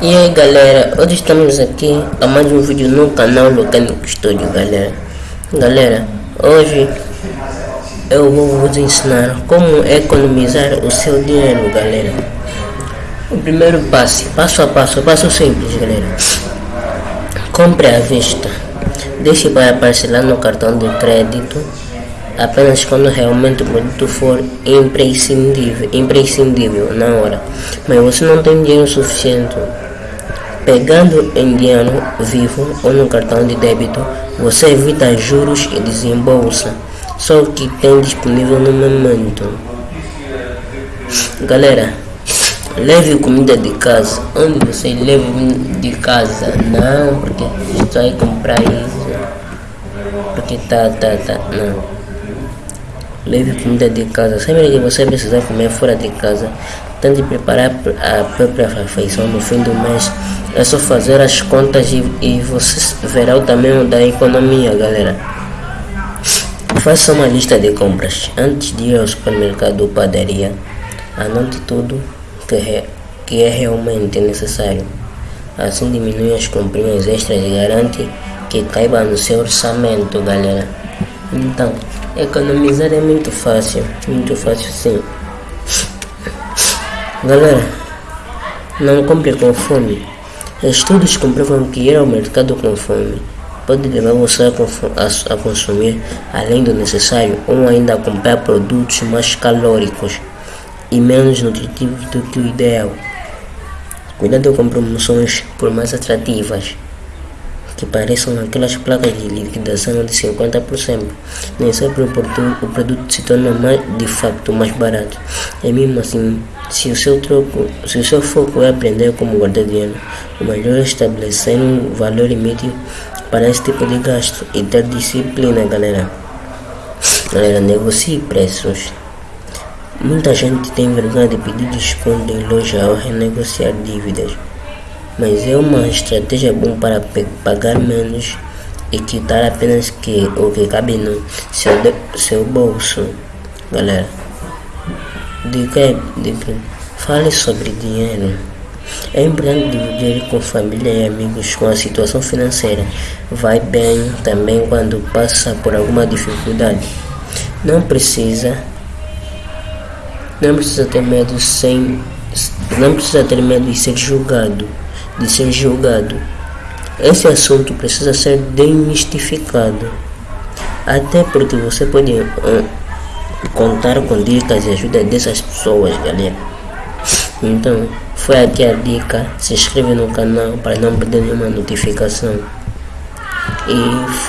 E aí galera, hoje estamos aqui a mais um vídeo no canal Mecânico Studio galera. Galera, hoje eu vou vos ensinar como economizar o seu dinheiro galera. O primeiro passo, passo a passo, passo simples galera. Compre à vista. Deixe para parcelar no cartão de crédito apenas quando realmente o produto for imprescindível, imprescindível na hora. Mas você não tem dinheiro suficiente Pegando dinheiro vivo ou no cartão de débito, você evita juros e desembolsa só o que tem disponível no momento. Galera, leve comida de casa. Onde você leva de casa? Não, porque você vai comprar isso. Porque tá, tá, tá. Não. Leve comida de casa. Sempre que você precisar comer fora de casa, tente preparar a própria refeição no fim do mês é só fazer as contas e, e você verá o tamanho da economia, galera. Faça uma lista de compras. Antes de ir ao supermercado ou padaria, anote tudo que que é realmente necessário. Assim diminui as comprinhas extras e garante que caiba no seu orçamento, galera. Então, economizar é muito fácil, muito fácil sim. Galera, não compre com fome. Estudos comprovam que ir ao mercado com fome pode levar você a, a, consumir além do necessário ou ainda a comprar produtos mais calóricos e menos nutritivos do que o ideal. Cuidado com promoções por mais atrativas que pareçam aquelas placas de liquidação de 50%. Nem sempre o produto, o produto se torna mais, de facto mais barato. E mesmo assim, se o seu troco, se o seu foco é aprender como guardar dinheiro, o melhor é estabelecer um valor limite para esse tipo de gasto e ter disciplina, galera. Galera, negocie preços. Muita gente tem vergonha de pedir desconto em loja ou renegociar dívidas mas é uma estratégia boa para pagar menos e quitar apenas que, o que cabe no seu, seu bolso. Galera, dica, dica, fale sobre dinheiro. É importante dividir com família e amigos com a situação financeira. Vai bem também quando passa por alguma dificuldade. Não precisa, não precisa ter medo sem, não precisa ter medo de ser julgado de ser julgado. Esse assunto precisa ser demistificado, até porque você pode contar com dicas e ajuda dessas pessoas, galera. Então, foi aqui a dica. Se inscreve no canal para não perder nenhuma notificação. E